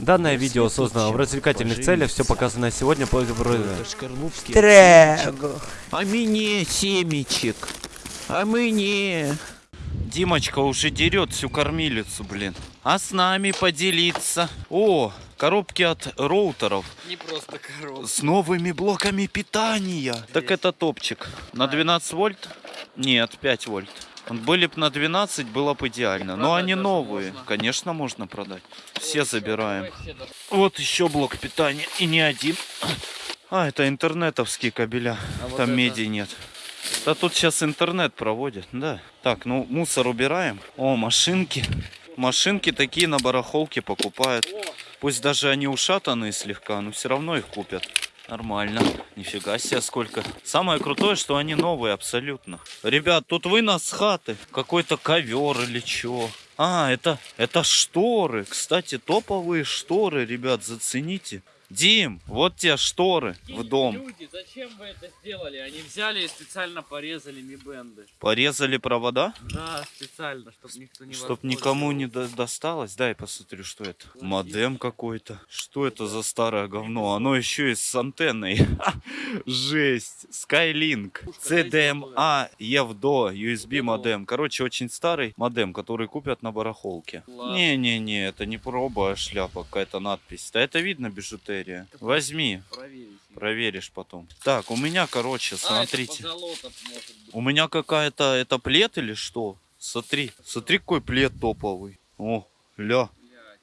Данное видео создано в развлекательных целях, все показанное сегодня по... Трего. А мне семечек. А мне. Димочка уже дерет всю кормилицу, блин. А с нами поделиться. О, коробки от роутеров. Не просто коробка. С новыми блоками питания. Так это топчик. На 12 вольт? Нет, 5 вольт. Были бы на 12, было бы идеально. Но они новые. можно. Конечно, можно продать. Все забираем. Вот еще блок питания. И не один. А, это интернетовские кабеля. А вот Там это? меди нет. Да тут сейчас интернет проводят, да. Так, ну мусор убираем. О, машинки. Машинки такие на барахолке покупают. Пусть даже они ушатанные слегка, но все равно их купят. Нормально. Нифига себе сколько. Самое крутое, что они новые абсолютно. Ребят, тут вы нас с хаты. Какой-то ковер или чё. А, это, это шторы. Кстати, топовые шторы, ребят, зацените. Дим, вот те шторы в дом. Люди, зачем вы это сделали? Они взяли и специально порезали ми-бенды. Порезали провода, Да, специально, чтобы никто не чтоб никому не до- досталось. Дай посмотрю, что это. Модем какой-то. Что это за старое говно? Оно еще и с антенной. Жесть. Skylink. CDMA EVDO USB модем. Короче, очень старый модем, который купят на барахолке. Не-не-не, это не проба, а шляпа, какая-то надпись. Да это видно бижутерия. Возьми, Проверить. проверишь потом. Так, у меня, короче, А, смотрите. У меня какая-то, это плед или что? Смотри, смотри, какой плед топовый. О, ля,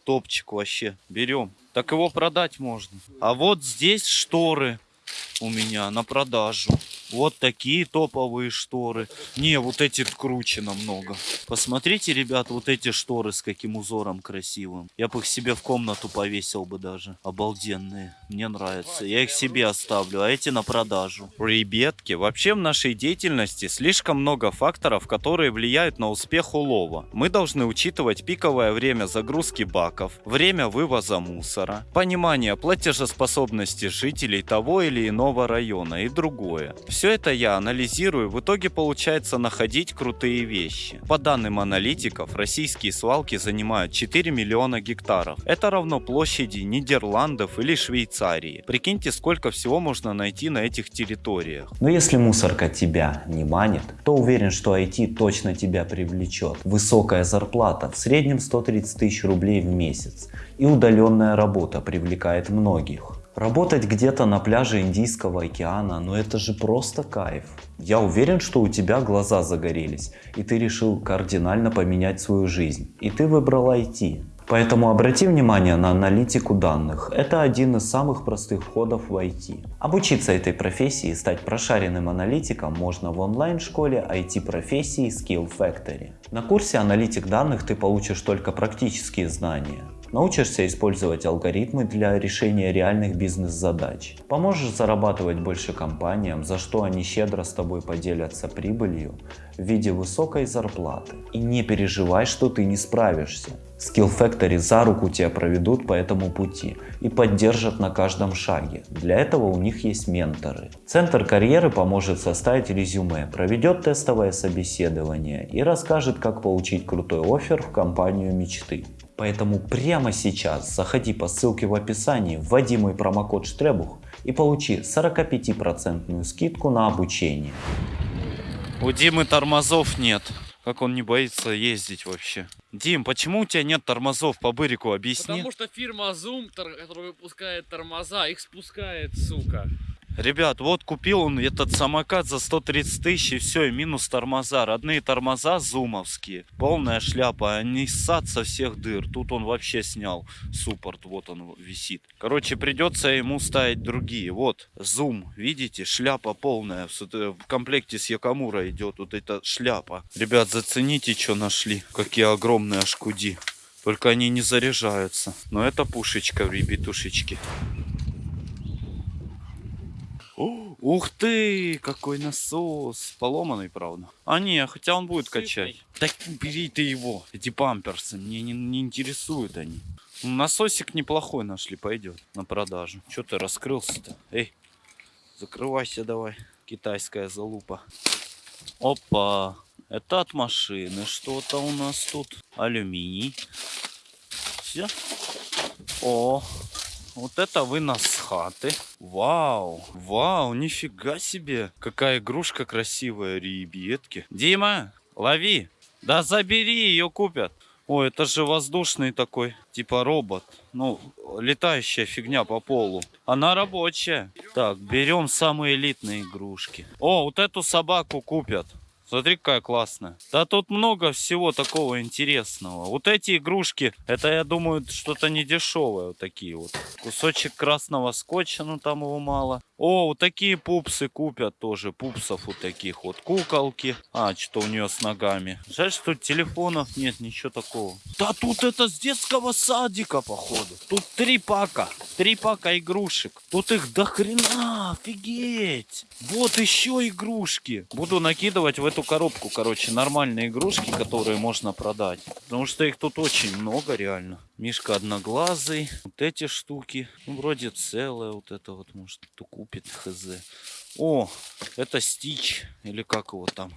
топчик вообще. Берем. Так его продать можно. А вот здесь шторы у меня на продажу. Вот такие топовые шторы. Не, вот эти круче намного. Посмотрите, ребят, вот эти шторы с каким узором красивым. Я бы их себе в комнату повесил бы даже. Обалденные. Мне нравятся. Я их себе оставлю, а эти на продажу. Ребятки, вообще в нашей деятельности слишком много факторов, которые влияют на успех улова. Мы должны учитывать пиковое время загрузки баков, время вывоза мусора, понимание платежеспособности жителей того или иного района и другое. Все это я анализирую, в итоге получается находить крутые вещи. По данным аналитиков, российские свалки занимают 4 миллиона гектаров. Это равно площади Нидерландов или Швейцарии. Прикиньте, сколько всего можно найти на этих территориях. Но если мусорка тебя не манит, то уверен, что IT точно тебя привлечет. Высокая зарплата, в среднем 130 тысяч рублей в месяц. И удаленная работа привлекает многих. Работать где-то на пляже Индийского океана, ну это же просто кайф. Я уверен, что у тебя глаза загорелись, и ты решил кардинально поменять свою жизнь. И ты выбрал IT. Поэтому обрати внимание на аналитику данных. Это один из самых простых входов в IT. Обучиться этой профессии и стать прошаренным аналитиком можно в онлайн-школе IT-профессии Skill Factory. На курсе аналитик данных ты получишь только практические знания. Научишься использовать алгоритмы для решения реальных бизнес-задач. Поможешь зарабатывать больше компаниям, за что они щедро с тобой поделятся прибылью в виде высокой зарплаты. И не переживай, что ты не справишься. Skill Factory за руку тебя проведут по этому пути и поддержат на каждом шаге. Для этого у них есть менторы. Центр карьеры поможет составить резюме, проведет тестовое собеседование и расскажет, как получить крутой оффер в компанию мечты. Поэтому прямо сейчас заходи по ссылке в описании, вводи мой промокод Штребух и получи 45% скидку на обучение. У Димы тормозов нет. Как он не боится ездить вообще? Дим, почему у тебя нет тормозов по бырику? Объясни. Потому что фирма Zoom, тор- которая выпускает тормоза, их спускает, сука. Ребят, вот купил он этот самокат за 130 тысяч и все, и минус тормоза. Родные тормоза зумовские. Полная шляпа, они ссат со всех дыр. Тут он вообще снял суппорт, вот он висит. Короче, придется ему ставить другие. Вот, зум, видите, шляпа полная. В В комплекте с Якамура идет вот эта шляпа. Ребят, зацените, что нашли. Какие огромные ашкуди. Только они не заряжаются. Но это пушечка, ребятушечки. О, Ух ты, какой насос. Поломанный, правда. А не, хотя он будет качать. Так бери ты его. Эти памперсы, мне не, не интересуют они. Ну, Насосик неплохой нашли, пойдет на продажу. Че ты раскрылся-то? Эй, закрывайся давай. Китайская залупа. Опа. Это от машины что-то у нас тут. Алюминий. Все. О, вот это вынос с хаты. Вау, вау, нифига себе. Какая игрушка красивая, ребятки. Дима, лови. Да забери, ее купят. О, это же воздушный такой, типа робот. Ну, летающая фигня по полу. Она рабочая. Так, берем самые элитные игрушки. О, вот эту собаку купят. Смотри, какая классная. Да тут много всего такого интересного. Вот эти игрушки, это, я думаю, что-то не дешевое. Вот такие вот. Кусочек красного скотча, ну там его мало. О, вот такие пупсы купят тоже. Пупсов вот таких вот. Куколки. А, что у нее с ногами. Жаль, что телефонов нет, ничего такого. Да тут это с детского садика, походу. Тут три пака. Три пака игрушек. Тут их до хрена, офигеть. Вот еще игрушки. Буду накидывать в эту коробку, короче, нормальные игрушки, которые можно продать. Потому что их тут очень много, реально. Мишка одноглазый. Вот эти штуки. Ну, вроде целая вот это вот, может, кто купит, хз. О, это Стич. Или как его там.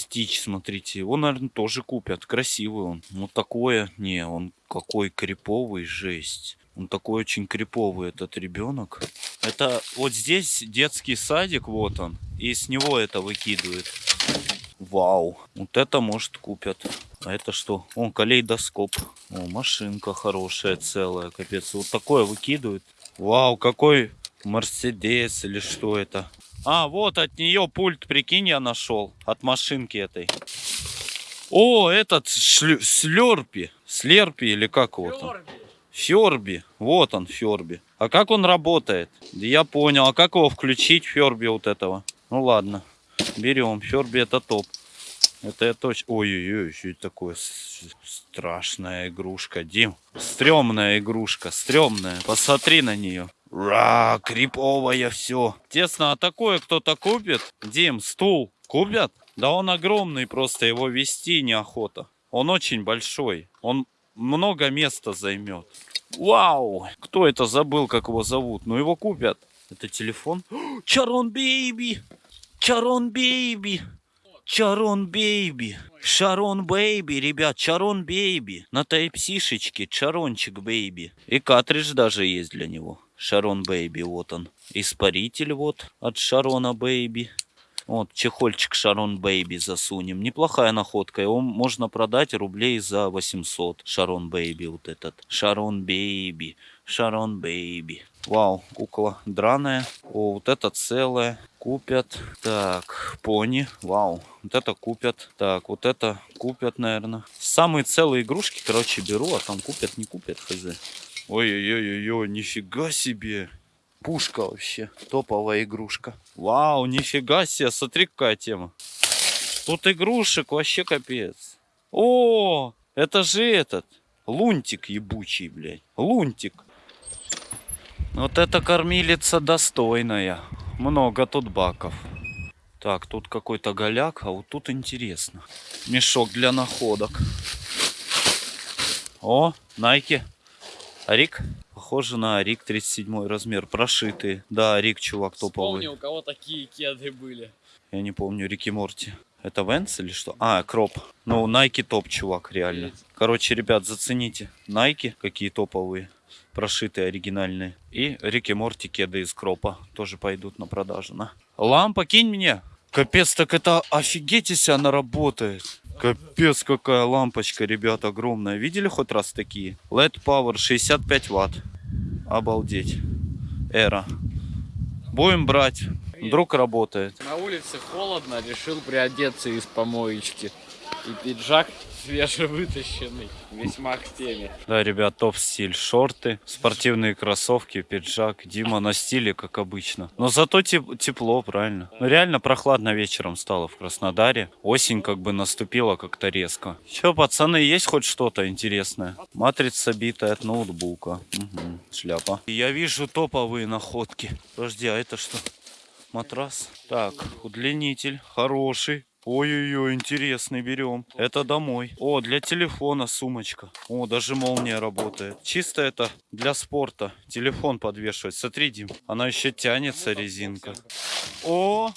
Стич, смотрите, его, наверное, тоже купят. Красивый он. Ну, такое, не, он какой криповый, жесть. Он такой очень криповый, этот ребенок. Это вот здесь детский садик, вот он. И с него это выкидывает. Вау, вот это, может, купят. А это что? О, калейдоскоп. О, машинка хорошая, целая, капец. Вот такое выкидывают. Вау, какой Мерседес или что это? А, вот от нее пульт, прикинь, я нашел. От машинки этой. О, этот шлю- слерпи. Слерпи или как его там? Ферби. Вот он, Ферби. А как он работает? Да я понял. А как его включить, Ферби вот этого? Ну ладно. Берем. Ферби это топ. Это я точно... Ой-ой-ой, что это такое страшная игрушка, Дим. Стремная игрушка, стремная. Посмотри на нее. Ра, криповая все. Тесно, а такое кто-то купит? Дим, стул купят? Да он огромный, просто его вести неохота. Он очень большой. Он много места займет. Вау! Кто это забыл, как его зовут? Ну его купят. Это телефон? Чарон Бейби! Чарон Бейби! Чарон Бейби! Шарон Бейби, ребят, Чарон Бейби. На тайпсишечке Чарончик Бейби. И картридж даже есть для него. Шарон Бейби, вот он. Испаритель вот от Шарона Бейби. Вот, чехольчик Шарон Бейби засунем. Неплохая находка. Его можно продать рублей за 800. Шарон Бейби вот этот. Шарон Бейби. Шарон Бейби. Вау, кукла драная. О, вот это целое. Купят. Так, пони. Вау, вот это купят. Так, вот это купят, наверное. Самые целые игрушки, короче, беру, а там купят, не купят, хз. Ой-ой-ой-ой, нифига себе. Пушка вообще. Топовая игрушка. Вау, нифига себе. Смотри, какая тема. Тут игрушек вообще капец. О, это же этот. Лунтик ебучий, блядь. Лунтик. Вот эта кормилица достойная. Много тут баков. Так, тут какой-то голяк, а вот тут интересно. Мешок для находок. О, Найки. Арик? Похоже на Арик 37 размер. Прошитые. Да, Арик, чувак топовый. Вспомни, у кого такие кеды были. Я не помню, Рики Морти. Это Венс или что? А, Кроп. Ну, Nike топ, чувак, реально. Короче, ребят, зацените. Nike, какие топовые. Прошитые, оригинальные. И Рики Морти кеды из Кропа. Тоже пойдут на продажу, на. Лампа, кинь мне. Капец, так это офигеть, если она работает. Капец, какая лампочка, ребят, огромная. Видели хоть раз такие? LED Power 65 ватт. Обалдеть. Эра. Будем брать. Вдруг работает. На улице холодно, решил приодеться из помоечки. И пиджак свежевытащенный, весьма к теме. Да, ребят, топ стиль. Шорты, спортивные кроссовки, пиджак. Дима на стиле, как обычно. Но зато теп- тепло, правильно. Ну, реально прохладно вечером стало в Краснодаре. Осень как бы наступила как-то резко. Че, пацаны, есть хоть что-то интересное? Матрица битая от ноутбука. Мгм, шляпа. Я вижу топовые находки. Подожди, а это что? Матрас. Так, удлинитель. Хороший. Ой-ой-ой, интересный, берем. Это домой. О, для телефона сумочка. О, даже молния работает. Чисто это для спорта. Телефон подвешивать. Смотри, Дим, она еще тянется, резинка. О!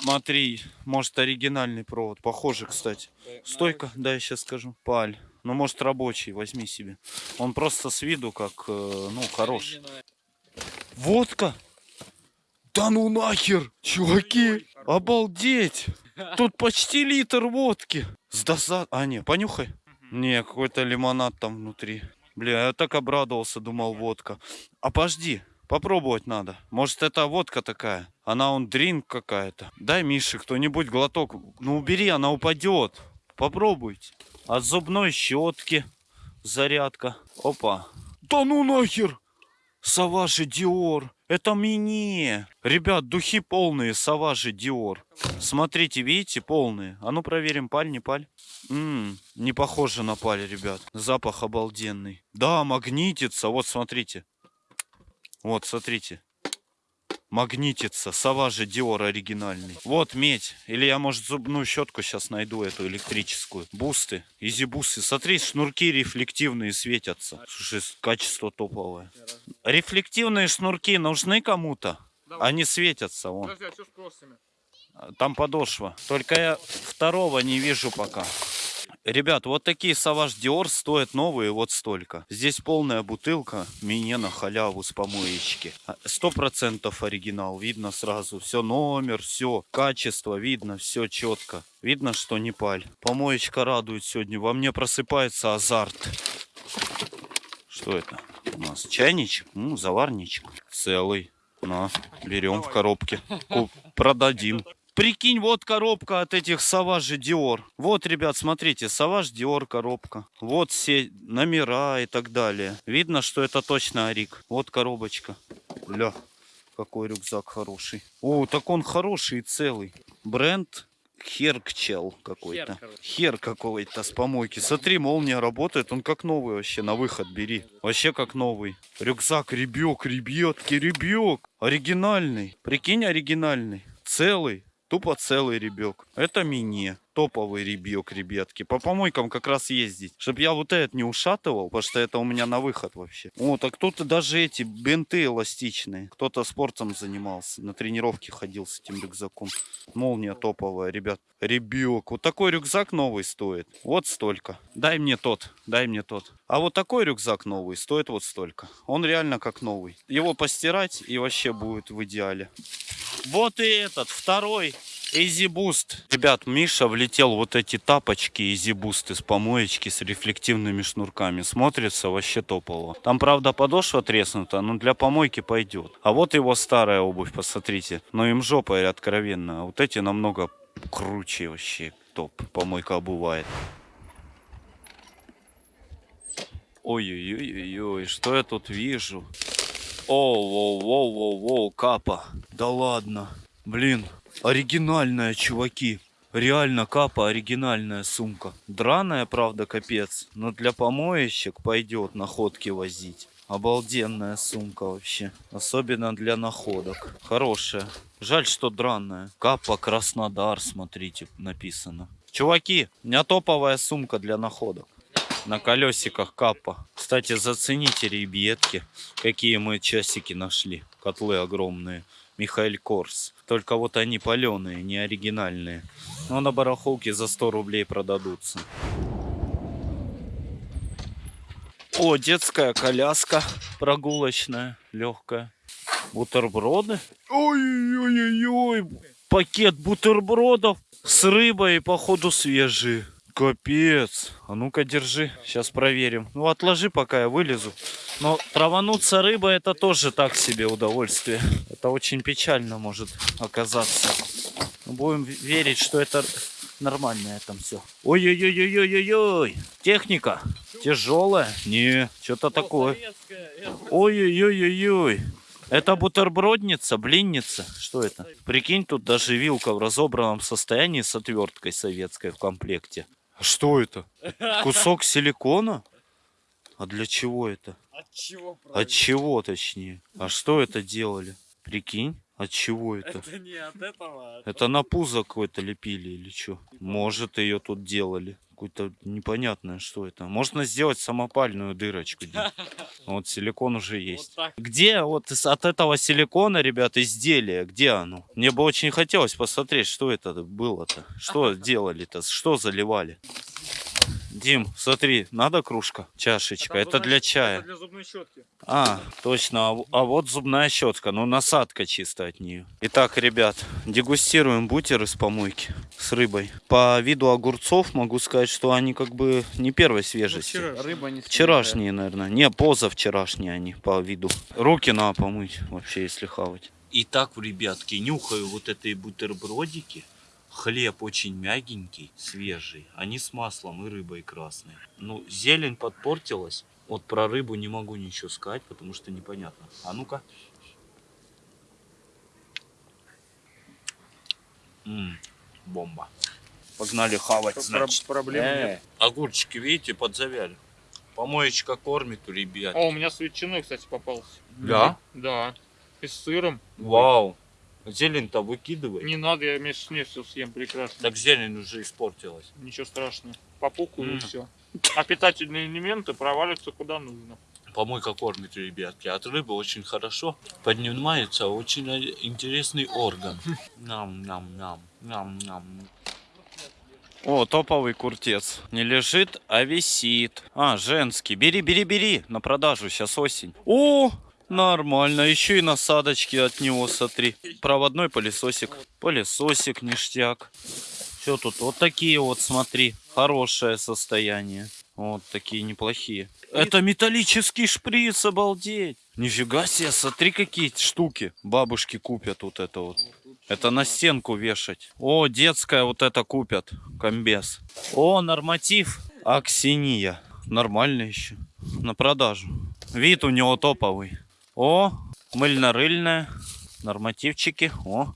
Смотри, может оригинальный провод. Похоже, кстати. Стойка, да, я сейчас скажу. Паль. Ну, может, рабочий, возьми себе. Он просто с виду как, э, ну, хороший. Водка? Да ну нахер, чуваки, обалдеть. Тут почти литр водки. С доза... А, не, понюхай. Не, какой-то лимонад там внутри. Бля, я так обрадовался, думал, водка. А подожди, попробовать надо. Может, это водка такая? Она он дринк какая-то. Дай Мише кто-нибудь глоток. Ну, убери, она упадет. Попробуйте. От зубной щетки зарядка. Опа. Да ну нахер! Саважи Диор. Это мне. Ребят, духи полные, Саважи Диор. Смотрите, видите, полные. А ну проверим, паль, не паль. М, не похоже на паль, ребят. Запах обалденный. Да, магнитится. Вот, смотрите. Вот, смотрите. Магнитится. Саважи Диор оригинальный. Вот медь. Или я, может, зубную щетку сейчас найду, эту электрическую. Бусты. Изи бусты. Смотри, шнурки рефлективные светятся. Слушай, качество топовое. Рефлективные шнурки нужны кому-то? Они светятся, вон. Подожди, а что с кроссами? Там подошва. Только я второго не вижу пока. Ребят, вот такие Саваж Диор стоят новые вот столько. Здесь полная бутылка, мне на халяву с помоечки. А, Сто процентов оригинал, видно сразу. Все номер, все, качество, видно, все четко. Видно, что не паль. Помоечка радует сегодня. Во мне просыпается азарт. Что это? У нас чайничек, ну, заварничек. Целый. На, берем в коробке. Куп- продадим. Прикинь, вот коробка от этих Саважи Диор. Вот, ребят, смотрите, Саваж Диор коробка. Вот все номера и так далее. Видно, что это точно Арик. Вот коробочка. Ля, какой рюкзак хороший. О, так он хороший и целый. Бренд Херкчел какой-то. Хер. Хер какой-то с помойки. Смотри, молния работает, он как новый вообще, на выход бери. Вообще как новый. Рюкзак, ребек, ребятки, ребек. Оригинальный. Прикинь, оригинальный. Целый. Тупо целый ребек. Это мини. Топовый ребек, ребятки. По помойкам как раз ездить. Чтоб я вот этот не ушатывал, потому что это у меня на выход вообще. О, так тут даже эти бинты эластичные. Кто-то спортом занимался. На тренировке ходил с этим рюкзаком. Молния топовая, ребят. Ребек. Вот такой рюкзак новый стоит. Вот столько. Дай мне тот. Дай мне тот. А вот такой рюкзак новый стоит вот столько. Он реально как новый. Его постирать и вообще будет в идеале. Вот и этот, второй. Easy Boost. Ребят, Миша влетел вот эти тапочки Easy Boost из помоечки с рефлективными шнурками. Смотрится вообще топово. Там, правда, подошва треснута, но для помойки пойдет. А вот его старая обувь, посмотрите. Но им жопа откровенно. А вот эти намного круче вообще. Топ. Помойка обувает. Ой-ой-ой-ой, что я тут вижу? Оу-воу-воу-воу-воу, капа. Да ладно. Блин, оригинальная, чуваки. Реально капа, оригинальная сумка. Драная, правда, капец. Но для помоечек пойдет находки возить. Обалденная сумка вообще. Особенно для находок. Хорошая. Жаль, что драная. Капа Краснодар, смотрите, написано. Чуваки, у меня топовая сумка для находок. На колесиках капа. Кстати, зацените, ребятки, какие мы часики нашли. Котлы огромные. Михаил Корс. Только вот они паленые, не оригинальные. Но на барахолке за 100 рублей продадутся. О, детская коляска прогулочная, легкая. Бутерброды. Ой-ой-ой-ой. Пакет бутербродов с рыбой, походу, свежие. Капец. А ну-ка, держи. Сейчас проверим. Ну, отложи, пока я вылезу. Но травануться рыбой это тоже так себе удовольствие. Это очень печально может оказаться. Но будем верить, что это нормальное там все. Ой-ой-ой-ой-ой-ой. Техника. Тяжелая? Не, что-то такое. Ой-ой-ой-ой-ой. Это бутербродница, блинница? Что это? Прикинь, тут даже вилка в разобранном состоянии с отверткой советской в комплекте. А Что это? Кусок силикона? А для чего это? От чего, От чего, точнее? А что это делали? Прикинь, от чего это? Это не от этого, а Это на пузо какое-то лепили или что? Может, ее тут делали. какое-то непонятное, что это. Можно сделать самопальную дырочку. Вот силикон уже есть. Вот. Где вот от этого силикона, ребят, изделие? Где оно? Мне бы очень хотелось посмотреть, что это было-то. Что делали-то? Что заливали? Дим, смотри, надо кружка, чашечка. Это для чая. для зубной щетки. А, точно. А, а вот зубная щетка. Ну, насадка чисто от нее. Итак, ребят, дегустируем бутер из помойки с рыбой. По виду огурцов могу сказать, что они как бы не первой свежести. Рыба не Вчерашние, наверное. Не, позавчерашние они по виду. Руки надо помыть вообще, если хавать. Итак, ребятки, нюхаю вот эти бутербродики. Хлеб очень мягенький, свежий. Они с маслом и рыбой красной. Ну, зелень подпортилась. Вот про рыбу не могу ничего сказать, потому что непонятно. А ну-ка. Бомба. Погнали хавать, значит. Проблем Э, нет. Огурчики, видите, подзавяли. Помоечка кормит ребят. О, у меня с ветчиной, кстати, попался. Да? Да. И с сыром. Вау. Зелень-то выкидывай. Не надо, я вместе с ней все съем прекрасно. Так зелень уже испортилась. Ничего страшного. Попукаю и М. все. А питательные элементы провалятся куда нужно. Помойка кормит, ребятки. От рыбы очень хорошо. Поднимается очень э, интересный орган. Нам-нам-нам. Нам-нам. О, топовый куртец. Не лежит, а висит. А, женский. Бери, бери, бери. На продажу, сейчас осень. О, нормально. Еще и насадочки от него, смотри. Проводной пылесосик. Пылесосик, ништяк. Все тут вот такие вот, смотри. Хорошее состояние. Вот такие неплохие. Это металлический шприц, обалдеть. Нифига себе, смотри какие штуки бабушки купят вот это вот. Это на стенку вешать. О, детская вот это купят. Комбез. О, норматив. Аксиния. Нормально еще. На продажу. Вид у него топовый. О, мыльно-рыльная. Нормативчики. О.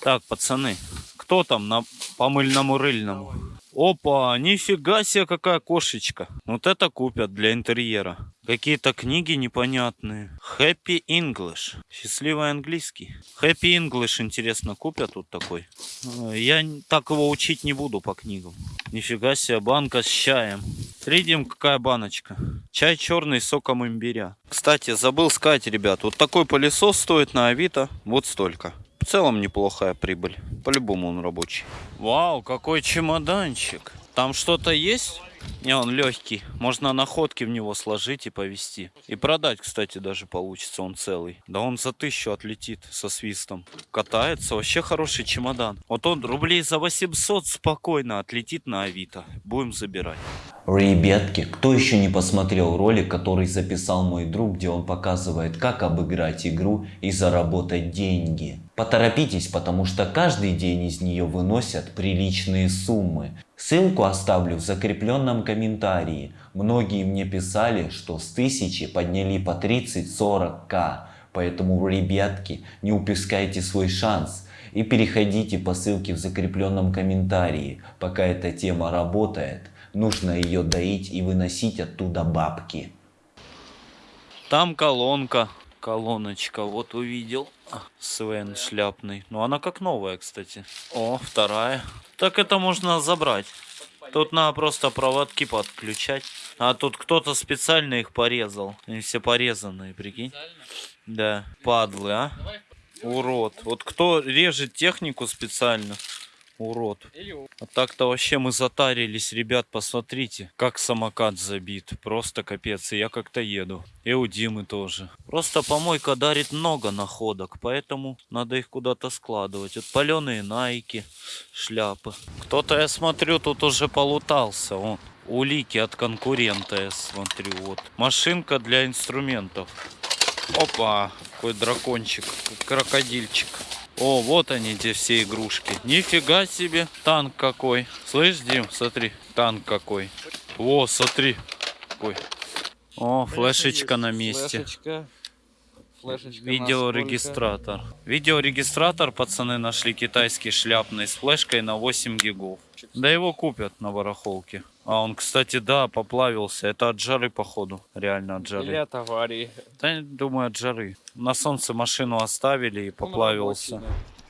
Так, пацаны. Кто там на по мыльному рыльному? Опа, нифига себе, какая кошечка. Вот это купят для интерьера. Какие-то книги непонятные. Happy English. Счастливый английский. Happy English, интересно, купят тут такой? Э, Я так его учить не буду по книгам. Нифига себе, банка с чаем. Видим, какая баночка. Чай черный с соком имбиря. Кстати, забыл сказать, ребят, вот такой пылесос стоит на Авито вот столько. В целом неплохая прибыль. По-любому он рабочий. Вау, какой чемоданчик. Там что-то есть? Не, он легкий. Можно находки в него сложить и повезти. И продать, кстати, даже получится он целый. Да он за тысячу отлетит со свистом. Катается. Вообще хороший чемодан. Вот он рублей за 800 спокойно отлетит на Авито. Будем забирать. Ребятки, кто еще не посмотрел ролик, который записал мой друг, где он показывает, как обыграть игру и заработать деньги? Поторопитесь, потому что каждый день из нее выносят приличные суммы. Ссылку оставлю в закрепленном комментарии. Многие мне писали, что с 1000 подняли по 30-40к. Поэтому, ребятки, не упускайте свой шанс. И переходите по ссылке в закрепленном комментарии. Пока эта тема работает, нужно ее доить и выносить оттуда бабки. Там колонка. Колоночка, вот увидел. Свен шляпный. Ну, она как новая, кстати. О, вторая. Так это можно забрать. Тут надо просто проводки подключать. А тут кто-то специально их порезал. Они все порезанные, прикинь. Да, падлы, а? Урод. Вот кто режет технику специально? Урод. А так-то вообще мы затарились, ребят, посмотрите, как самокат забит. Просто капец, и я как-то еду. И у Димы тоже. Просто помойка дарит много находок, поэтому надо их куда-то складывать. Вот паленые найки, шляпы. Кто-то, я смотрю, тут уже полутался. Вон, улики от конкурента, я смотрю. Вот. Машинка для инструментов. Опа, какой дракончик, крокодильчик. О, вот они, где все игрушки. Нифига себе, танк какой. Слышь, Дим, смотри, танк какой. О, смотри, какой. О, флешечка на месте. Флешечка. Флешечка Видеорегистратор. Видеорегистратор пацаны нашли китайский шляпный с флешкой на 8 гигов. Да его купят на барахолке. А он, кстати, да, поплавился. Это от жары, походу. Реально от жары. Или от аварии. Да, думаю, от жары. На солнце машину оставили и поплавился.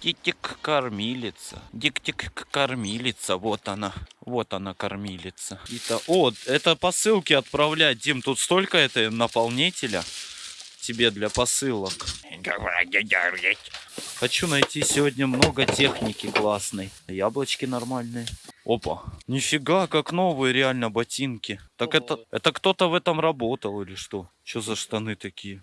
Дик-дик кормилица. Дик-дик кормилица. Вот она. Вот она кормилица. Это, о, это посылки отправлять. Дим, тут столько это наполнителя тебе для посылок. Хочу найти сегодня много техники классной. Яблочки нормальные. Опа. Нифига, как новые реально ботинки. Так это, это кто-то в этом работал или что? Что за штаны такие?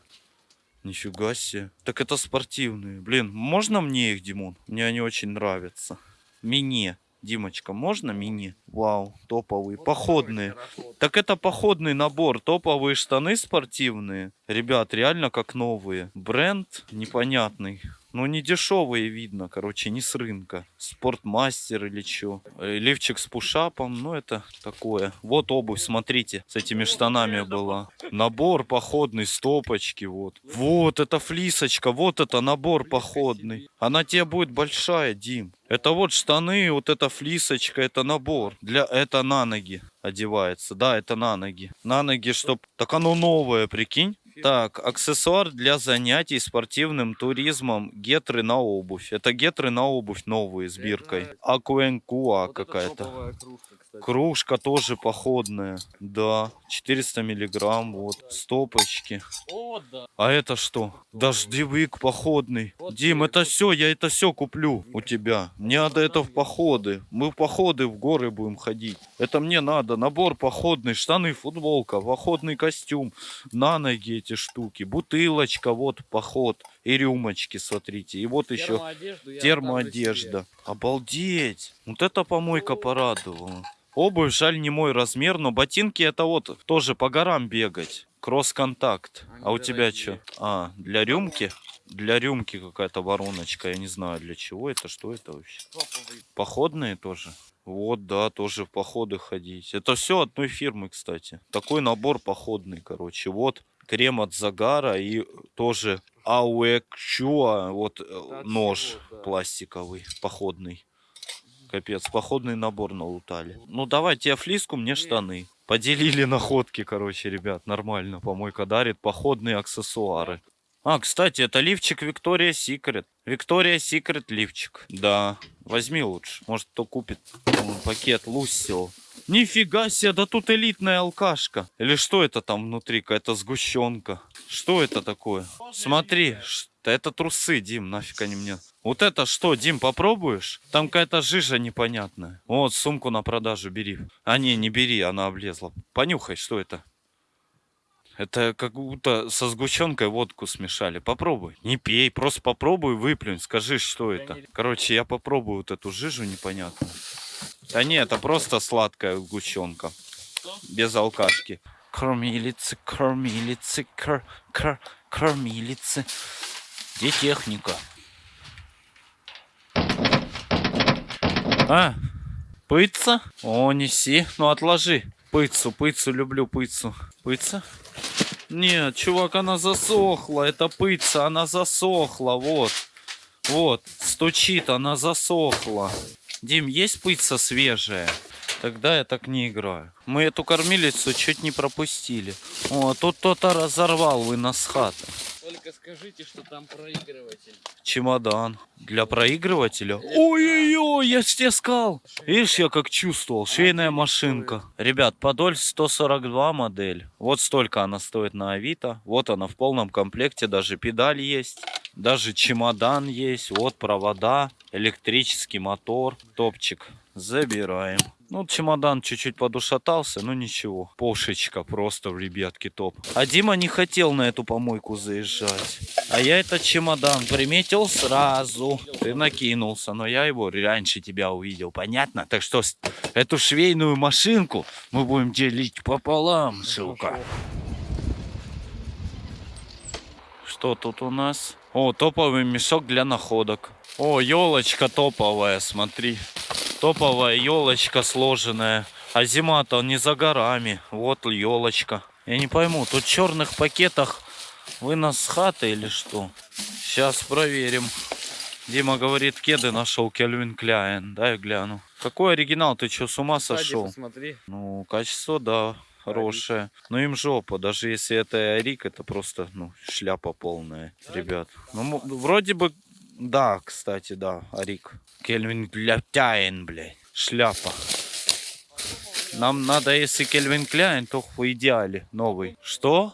Нифига себе. Так это спортивные. Блин, можно мне их, Димон? Мне они очень нравятся. Мне. Димочка, можно мини? Вау, топовые, походные. Так это походный набор, топовые штаны спортивные. Ребят, реально как новые. Бренд непонятный. Ну, не дешевые видно, короче, не с рынка. Спортмастер или что. Лифчик с пушапом, ну, это такое. Вот обувь, смотрите, с этими штанами была. Набор походный, стопочки, вот. Вот, это флисочка, вот это набор походный. Она тебе будет большая, Дим. Это вот штаны, вот эта флисочка, это набор. Для, это на ноги одевается. Да, это на ноги. На ноги, чтоб... Так оно новое, прикинь. Так, аксессуар для занятий спортивным туризмом. Гетры на обувь. Это гетры на обувь новые с биркой. Акуэнкуа какая-то. Кружка тоже походная. Да, 400 миллиграмм. Вот, стопочки. А это что? Дождевик походный. Дим, это все, я это все куплю у тебя. Мне надо это в походы. Мы в походы в горы будем ходить. Это мне надо. Набор походный, штаны, футболка, походный костюм. На ноги эти штуки. Бутылочка, вот поход. И рюмочки, смотрите. И вот еще термоодежда. Обалдеть. Вот это помойка порадовала. Обувь, жаль, не мой размер, но ботинки это вот тоже по горам бегать. Кросс-контакт. Они А у тебя что? А, для рюмки? Для рюмки какая-то вороночка. Я не знаю, для чего это, что это вообще. Походные тоже? Вот, да, тоже в походы ходить. Это все одной фирмы, кстати. Такой набор походный, короче. Вот крем от загара и тоже Ауэкчуа, вот э, от нож чего, да. пластиковый, походный. Капец, походный набор налутали. Ну давай, тебе флиску, мне штаны. Поделили находки, короче, ребят, нормально. Помойка дарит походные аксессуары. А, кстати, это лифчик Виктория Секрет. Виктория Секрет лифчик. Да, возьми лучше. Может, кто купит пакет Лусио. Нифига себе, да тут элитная алкашка. Или что это там внутри? Какая-то сгущенка. Что это такое? Смотри, да это трусы, Дим, нафиг они мне. Вот это что, Дим, попробуешь? Там какая-то жижа непонятная. Вот, сумку на продажу бери. А не, не бери, она облезла. Понюхай, что это? Это как будто со сгущенкой водку смешали. Попробуй. Не пей, просто попробуй, выплюнь. Скажи, что это. Короче, я попробую вот эту жижу непонятную. Да не, это просто сладкая сгущенка. Без алкашки. Кормилицы, кормилицы, кор, кор, кормилицы. Где техника? А, пыца? О, неси. Ну, отложи. Пыцу, пыцу, люблю пыцу. Пыца? Нет, чувак, она засохла. Это пыца, она засохла. Вот. Вот, стучит, она засохла. Дим, есть пыца свежая? Тогда я так не играю. Мы эту кормилицу чуть не пропустили. О, тут кто-то разорвал вынос хаты. Только скажите, что там проигрыватель. Чемодан. Для проигрывателя? Ой-ой-ой, я ж тебе сказал. Видишь, я как чувствовал. Швейная машинка. Ребят, Подоль 142 модель. Вот столько она стоит на Авито. Вот она в полном комплекте. Даже педаль есть. Даже чемодан есть. Вот провода. Электрический мотор. Топчик. Забираем. Ну, чемодан чуть-чуть подушатался, но ничего. Пошечка просто, ребятки, топ. А Дима не хотел на эту помойку заезжать. А я этот чемодан приметил сразу. Ты накинулся, но я его раньше тебя увидел, понятно? Так что эту швейную машинку мы будем делить пополам, сука. Что тут у нас? О, топовый мешок для находок. О, елочка топовая, смотри. Топовая елочка сложенная. А зима-то не за горами. Вот елочка. Я не пойму, тут в черных пакетах вынос с хаты или что? Сейчас проверим. Дима говорит, кеды нашел Кельвин Кляйн. Дай гляну. Какой оригинал? Ты что, с ума сошел? посмотри. Ну, качество, да, хорошее. Но им жопа. Даже если это Рик, это просто, ну, шляпа полная, ребят. Ну, вроде бы Да, кстати, да, Арик. Кельвин Кляйн, блядь. Шляпа. Нам надо, если Кельвин Кляйн, то в идеале новый. Что?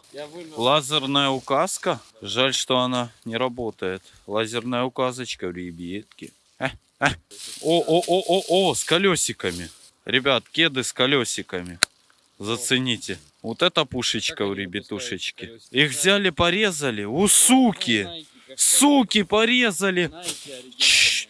Лазерная указка? Жаль, что она не работает. Лазерная указочка, ребятки. А, а. О, о, о, о, о, с колесиками. Ребят, кеды с колесиками. Зацените. Вот это пушечка у ребятушечки. Их взяли, порезали. У суки! Суки порезали! Чш.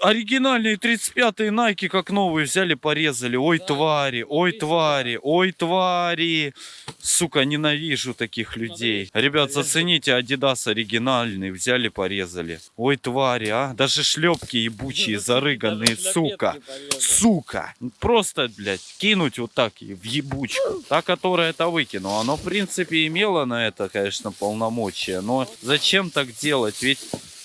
Оригинальные 35-е Nike как новые взяли, порезали. Ой, твари, ой, твари, ой, твари. Сука, ненавижу таких людей. Ребят, зацените, Adidas оригинальный, взяли, порезали. Ой, твари, а. Даже шлепки ебучие, зарыганные, сука. Сука. Просто, блядь, кинуть вот так в ебучку. Та, которая это выкинула. Оно, в принципе, имело на это, конечно, полномочия. Но зачем так делать? Ведь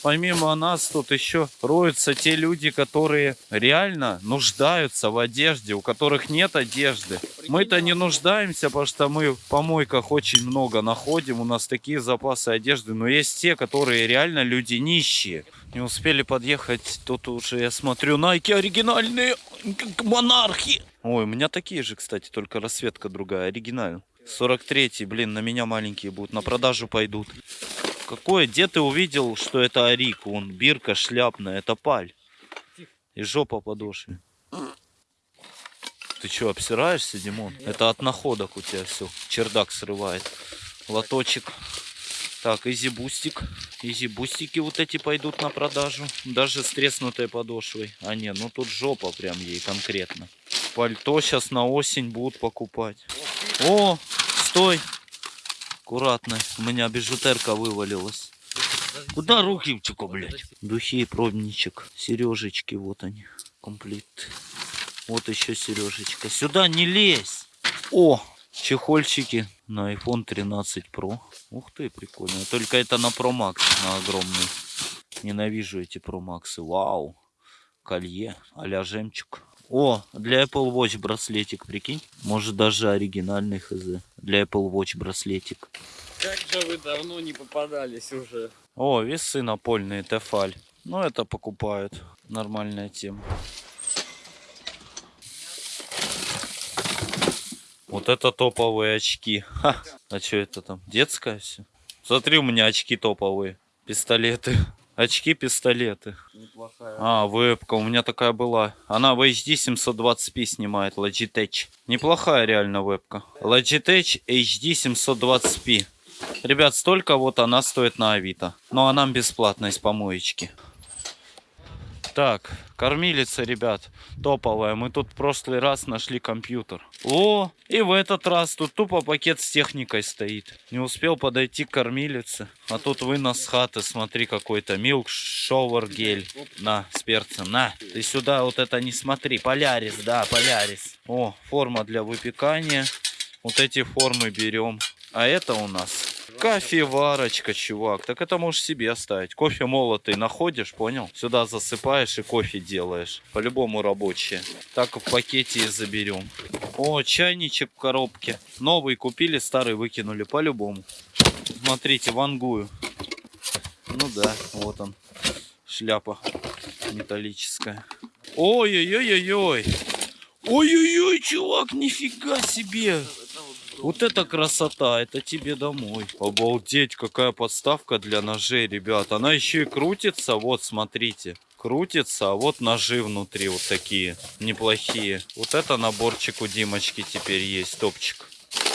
помимо нас тут еще роются те люди, которые реально нуждаются в одежде, у которых нет одежды. Мы-то не нуждаемся, потому что мы в помойках очень много находим, у нас такие запасы одежды, но есть те, которые реально люди нищие. Не успели подъехать, тут уже я смотрю, найки оригинальные, как монархи. Ой, у меня такие же, кстати, только расцветка другая, оригинальная. 43-й, блин, на меня маленькие будут, на продажу пойдут. Какое? Где ты увидел, что это Арик? Вон, бирка шляпная, это паль. И жопа подошве. Ты что, обсираешься, Димон? Это от находок у тебя все. Чердак срывает. Лоточек. Так, Yeezy бустик. Yeezy бустики вот эти пойдут на продажу. Даже с треснутой подошвой. А не, ну тут жопа прям ей конкретно. Пальто сейчас на осень будут покупать. О, стой. Аккуратно. У меня бижутерка вывалилась. Куда руки, чука, блядь? Духи и пробничек. Сережечки, вот они. Комплект. Вот еще сережечка. Сюда не лезь. О, чехольчики на iPhone 13 Pro. Ух ты, прикольно. Только это на Pro Max, на огромный. Ненавижу эти Pro Max. Вау. Колье, а жемчуг. О, для Apple Watch браслетик, прикинь. Может даже оригинальный хз. Для Apple Watch браслетик. Как же вы давно не попадались уже. О, весы напольные, Тефаль. Ну, это покупают. Нормальная тема. Вот это топовые очки. Ха. А что это там? Детское все? Смотри, у меня очки топовые. Пистолеты. Очки-пистолеты. Неплохая. А, вебка, у меня такая была. Она в HD 720p снимает, Logitech. Неплохая реально вебка. Logitech HD 720p. Ребят, столько вот она стоит на Авито. Ну а нам бесплатно из помоечки. Так, кормилица, ребят, топовая. Мы тут в прошлый раз нашли компьютер. О, и в этот раз тут тупо пакет с техникой стоит. Не успел подойти к кормилице. А тут вынос с хаты, смотри, какой-то милк шовер гель. На, с перцем, на. Ты сюда вот это не смотри. Полярис, да, полярис. О, форма для выпекания. Вот эти формы берем. А это у нас кофеварочка, чувак. Так это можешь себе оставить. Кофе молотый находишь, понял? Сюда засыпаешь и кофе делаешь. По-любому рабочие. Так в пакете и заберем. О, чайничек в коробке. Новый купили, старый выкинули. По-любому. Смотрите, вангую. Ну да, вот он. Шляпа металлическая. Ой-ой-ой-ой-ой. Ой-ой-ой, чувак, нифига себе. Вот это красота, это тебе домой. Обалдеть, какая подставка для ножей, ребят. Она еще и крутится, вот, смотрите. Крутится, а вот ножи внутри вот такие, неплохие. Вот это наборчик у Димочки теперь есть, топчик.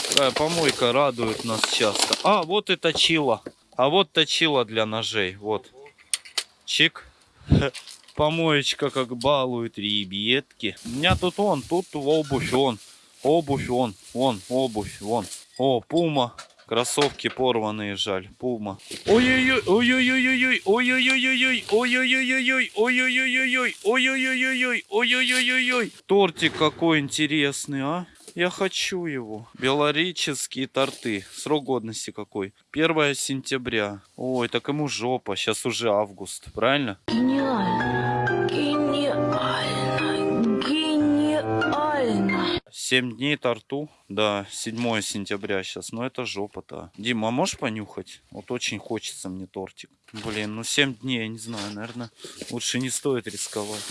Такая помойка радует нас часто. А, вот и точила. А вот точила для ножей, вот. Чик. Помоечка как балует, ребятки. У меня тут он, тут обувь он. Обувь вон, вон, обувь, вон. О, пума. Кроссовки порванные, жаль. Пума. Ой-ой-ой, ой-ой-ой-ой, ой-ой-ой-ой, ой-ой-ой-ой, ой-ой-ой-ой, ой-ой-ой-ой, ой-ой-ой-ой. Тортик какой интересный, а? Я хочу его. Белореческие торты. Срок годности какой? 1 сентября. Ой, так ему жопа. Сейчас уже август. Правильно? Гениально, 7 дней торту. Да, 7 сентября сейчас. Но это жопа-то. Дима, а можешь понюхать? Вот очень хочется мне тортик. Блин, ну 7 дней, я не знаю, наверное, лучше не стоит рисковать.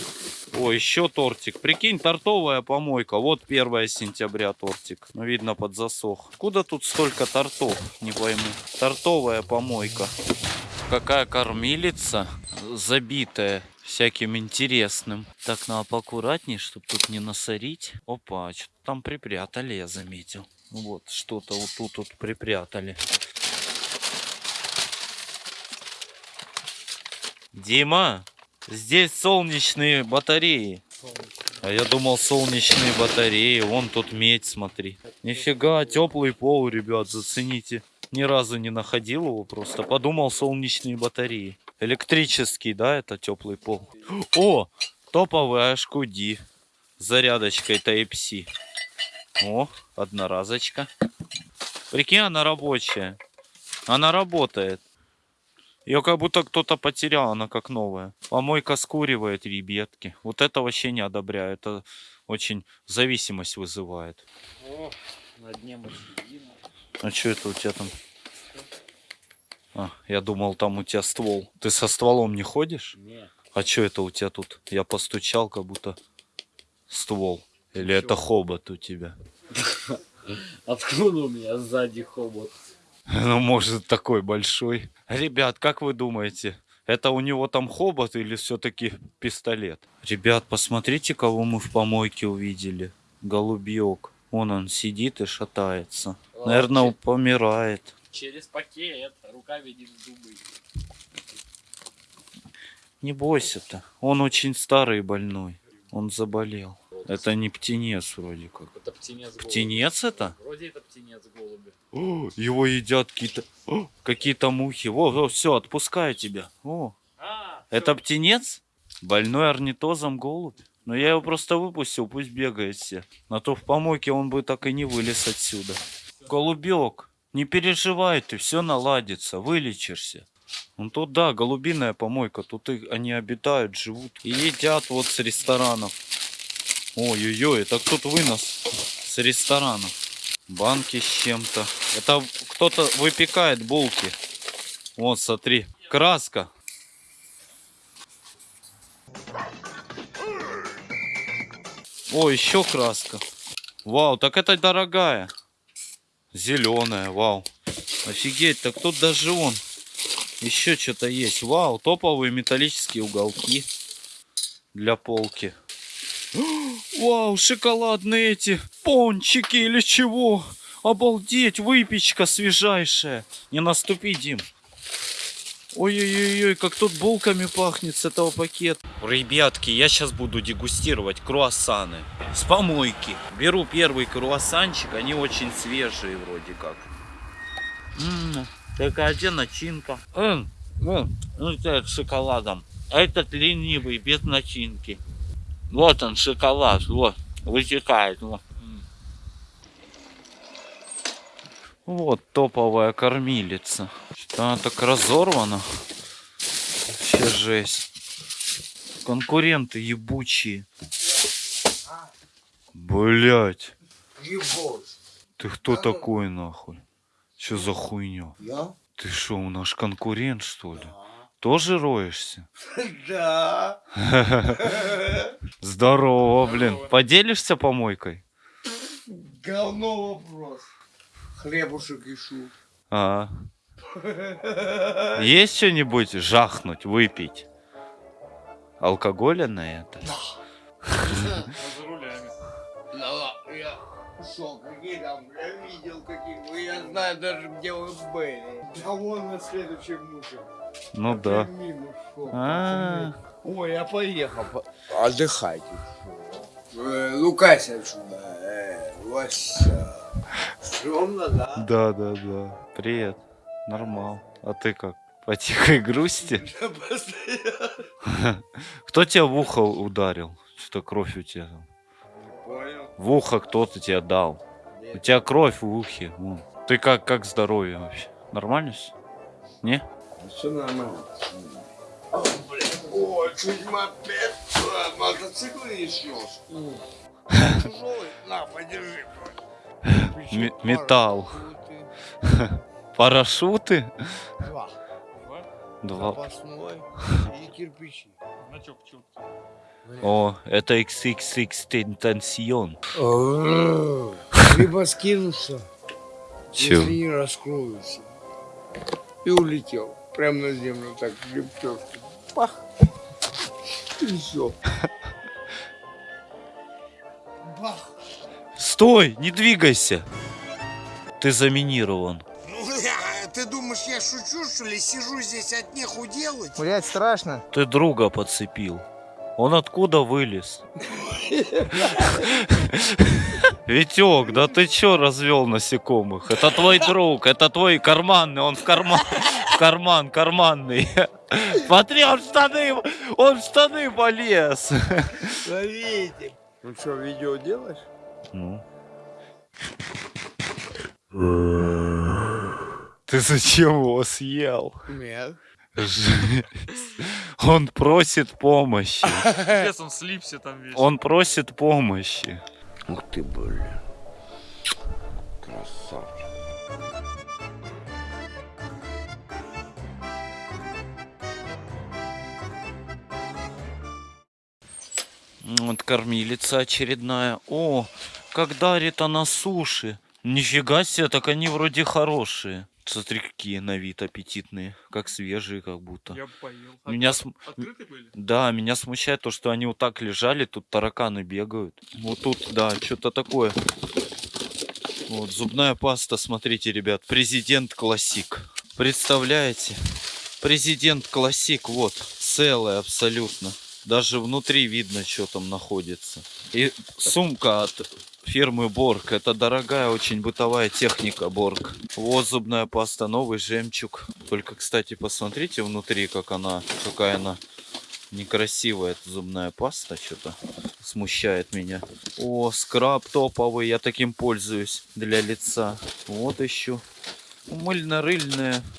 О, еще тортик. Прикинь, тортовая помойка. Вот 1 сентября тортик. Ну, видно, подзасох. Куда тут столько тортов? Не пойму. Тортовая помойка. Какая кормилица забитая всяким интересным. Так, надо поаккуратнее, чтобы тут не насорить. Опа, что там припрятали, я заметил. Вот, что-то вот тут вот припрятали. Дима, здесь солнечные батареи. А я думал солнечные батареи. Вон тут медь, смотри. Нифига, теплый пол, ребят, зацените. Ни разу не находил его просто. Подумал солнечные батареи. Электрический, да, это теплый пол. О, топовый HQD. С зарядочкой Type-C. О, одноразочка. Прикинь, она рабочая. Она работает. Ее как будто кто-то потерял, она как новая. Помойка скуривает, ребятки. Вот это вообще не одобряю. Это очень зависимость вызывает. О, на дне мы сидим. А что это у тебя там? А, я думал, там у тебя ствол. Ты со стволом не ходишь? Не. А что это у тебя тут? Я постучал, как будто ствол. Или это хобот у тебя? Откуда у меня сзади хобот? Ну, может, такой большой. Ребят, как вы думаете, это у него там хобот или все-таки пистолет? Ребят, посмотрите, кого мы в помойке увидели. Голубьек. Вон он сидит и шатается. Наверное, Вообще. помирает. Через пакет, рука видит зубы. Не бойся-то. Он очень старый и больной. Он заболел. Это не птенец вроде как. Это птенец голубь. Птенец это? Вроде это птенец голуби. О, его едят какие-то о, какие-то мухи. Во, все, отпускаю тебя. О, А, это птенец? Больной орнитозом голубь? Но я его просто выпустил, пусть бегает все. На то в помойке он бы так и не вылез отсюда. Голубек, не переживай ты, все наладится, вылечишься. Ну тут да, голубиная помойка, тут и они обитают, живут и едят вот с ресторанов. Ой-ой-ой, это кто-то вынос с ресторанов. Банки с чем-то. Это кто-то выпекает булки. Вот, смотри, краска. О, еще краска. Вау, так это дорогая. Зеленая, вау. Офигеть, так тут даже он. Еще что-то есть. Вау, топовые металлические уголки для полки. Вау, шоколадные эти пончики или чего? Обалдеть, выпечка свежайшая. Не наступи, Дим. Ой-ой-ой, как тут булками пахнет с этого пакета. Ребятки, я сейчас буду дегустировать круассаны с помойки. Беру первый круассанчик, они очень свежие вроде как. М, такая где начинка? М, м, ну это с шоколадом. А Этот ленивый, без начинки. Вот он, шоколад, вот, вытекает. Вот, М. вот топовая кормилица. Что она так разорвана. Вообще жесть. Конкуренты ебучие. Блять. Ты кто такой нахуй? Что за хуйня? Я? Ты что, наш конкурент что ли? Тоже роешься? Да. Здорово, блин. Поделишься помойкой? Говно вопрос. Хлебушек ищу. А. Есть что-нибудь жахнуть, выпить? Алкоголя на это? За рулями. Да, я шо, какие там, я видел каких вы, я знаю даже где вы были. Да вон на следующем муше. Ну да. А. Ой, я поехал. по- Отдыхайте. Э, Лукайся отсюда. Э, Вася. Стрёмно, да? да, да, да. Привет. Нормал. А ты как? По тихой грусти? Кто тебя в ухо ударил? Что кровь у тебя там? В ухо кто-то тебе дал. У тебя кровь в ухе. Ты как, как здоровье вообще? Нормально все? Не? Все нормально. О, блин. О, чуть мопед. а, Мотоцикл не снес. Тяжелый? На, подержи. Ме- металл. Парашюты. Два. Два. Запасной и кирпичи. О, это XXX Tentacion. Либо скинутся, Чё? если не раскроются. И улетел. Прямо на землю так лепешку. Пах. И все. Бах. Стой, не двигайся. Ты заминирован. Ну, ты думаешь, я шучу, что ли? Сижу здесь от неху делать? Блять, страшно. Ты друга подцепил. Он откуда вылез? Витек, да ты чё развел насекомых? Это твой друг, это твой карманный, он в карман, в карман, карманный. Смотри, он в штаны, он в штаны полез. Ловите. Ну что, видео делаешь? Ну. Ты зачем его съел? Нет. Он просит помощи. он слипся там весь. Он просит помощи. Ух ты, блин. Красавчик. Вот кормилица очередная. О, как дарит она суши. Нифига себе, так они вроде хорошие. Смотри, какие на вид аппетитные. Как свежие, как будто. Я поел. Меня см- Открыты были? Да, меня смущает то, что они вот так лежали, тут тараканы бегают. Вот тут, да, что-то такое. Вот, зубная паста, смотрите, ребят, президент классик. Представляете? Президент классик, вот, целая абсолютно. Даже внутри видно, что там находится. И сумка от фирмы Борг. Это дорогая очень бытовая техника Борг. Вот зубная паста, новый жемчуг. Только, кстати, посмотрите внутри, как она, какая она некрасивая эта зубная паста. Что-то смущает меня. О, скраб топовый, я таким пользуюсь для лица. Вот еще. Мыльно-рыльная